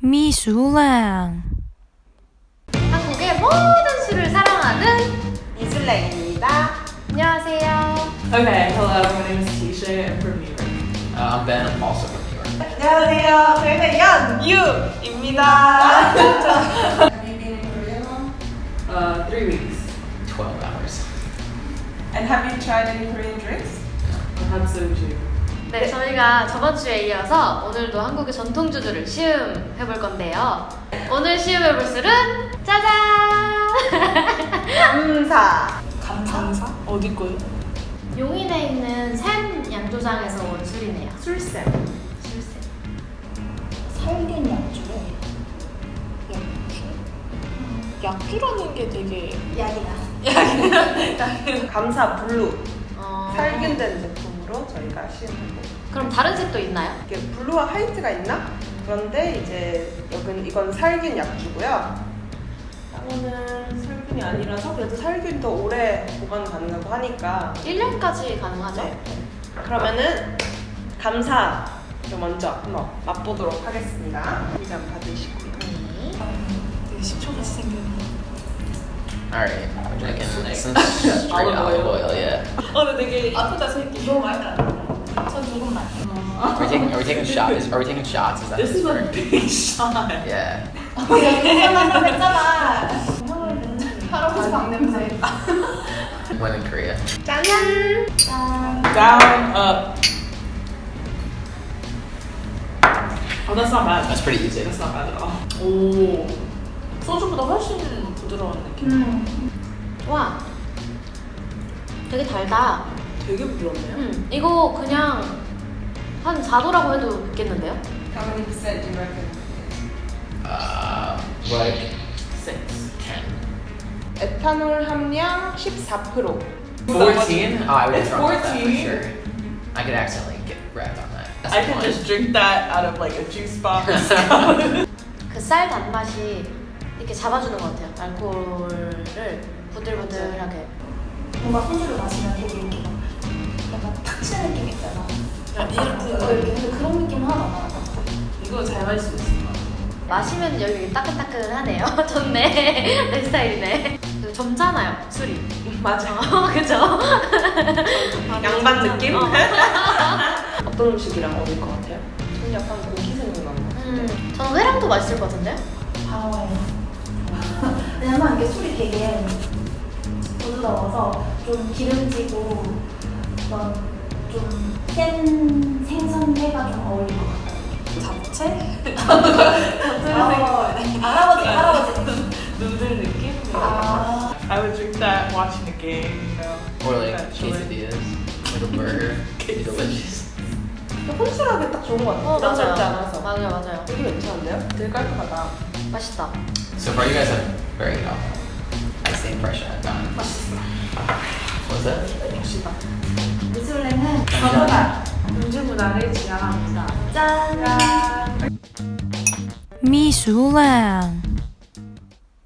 미술랑 한국의 모든 술을 사랑하는 이슬랭입니다. 안녕하세요. Okay, hello, my name is Tisha, I'm from New York. Uh, I'm Ben, I'm also from New York. 안녕하세요. 저희는 연유입니다. Have you been in Korea long? Uh, three weeks. 12 hours. And have you tried any Korean drinks? I had soju. 네, 저희가 저번 주에 이어서 오늘도 한국의 전통 주주를 시음 해 볼 건데요. 오늘 시음 해 볼 술은 짜잔! 감사. 감사? 어디 거요? 용인에 있는 샘 양조장에서 온 술이네요. 술쌤. 술샘. 살균 약주래. 약주? 약주라는 게 되게 약이야. 감사 블루. 어... 살균된 제품 으로 저희가 시음하고. 그럼 다른 색도 있나요? 이게 blue와 white가 있나? 그런데 이제 여긴 이건 살균 약주고요. 이거는 살균이 아니라서 그래도 살균 더 오래 보관 가능하고 하니까 1년까지 가능하죠? 네. 그러면은 감사 를 먼저 한번 맛보도록 하겠습니다. 한잔 받으시고요. 네. 되게 식초같이 생겼네. Alright, I'm drinking some straight Olive olive oil. oil, yeah. 어, 근데 되게 아프다 생기. 너무 많이 안 전 조금만. Are we taking, are we taking shots? Is, are we taking shots? Is that This is a correct? big shot. Yeah. 한다고 했잖아. 할아버지 방 냄새. When in Korea. 짠! Down, up. Oh, that's not bad. That's pretty easy. That's not bad at all. 오, 소주보다 훨씬 부드러운 느낌. 음. 와. 되게 달다. 되게 부드럽네요. 음, 이거 그냥 한 4도라고 해도 있겠는데요? How many percent do you reckon? Uh, like Six. 10. 에탄올 함량 14%. 14? Oh, I would have drunk that for 14? sure. I could accidentally get wrapped on that. That's I point. just drink that out of like a juice box. 그 쌀 단맛이 이렇게 잡아주는 것 같아요. 알코올을 부들부들하게. 뭔가 소주를 마시면 되게 이렇게 막 약간 탁 치는 느낌 있잖아. 야, 어, 이렇게 이렇게 근데 그런 느낌 나요. 이거 잘 마실 수 있을 것 같아. 마시면 여기 따끈따끈하네요. 좋네. 내 스타일이네. 그리고 점잖아요, 술이. 맞아. 어, 그죠? 양반 느낌? 어. 어떤 음식이랑 어울릴 것 같아요? 저는 약간 고기 생각나는 것 같은데. 음, 저는 회랑도 맛있을 것 같은데? 바로에. 왜냐면 이게 술이 되게 부드러워서 좀 기름지고 그런 좀센 생선회가 좀 어울릴 것 같아요. 잡채? 어, 할아버지, 할아버지. 누들 느낌? 아. I would drink that watching the game, you know. Or like quesadillas. Like a burger. Delicious. 혼술하게 딱 좋은 것 같아요. 어, 맞아요. 않아서. 맞아요, 맞아요. 되게 괜찮은데요? 되게 깔끔하다. 맛있다. So far, you guys have very uh, that's the impression I've gotten. What's that? 역시다. 미술랭은 저보다. 음주 문화를 지향합니다. 짠! 미술랑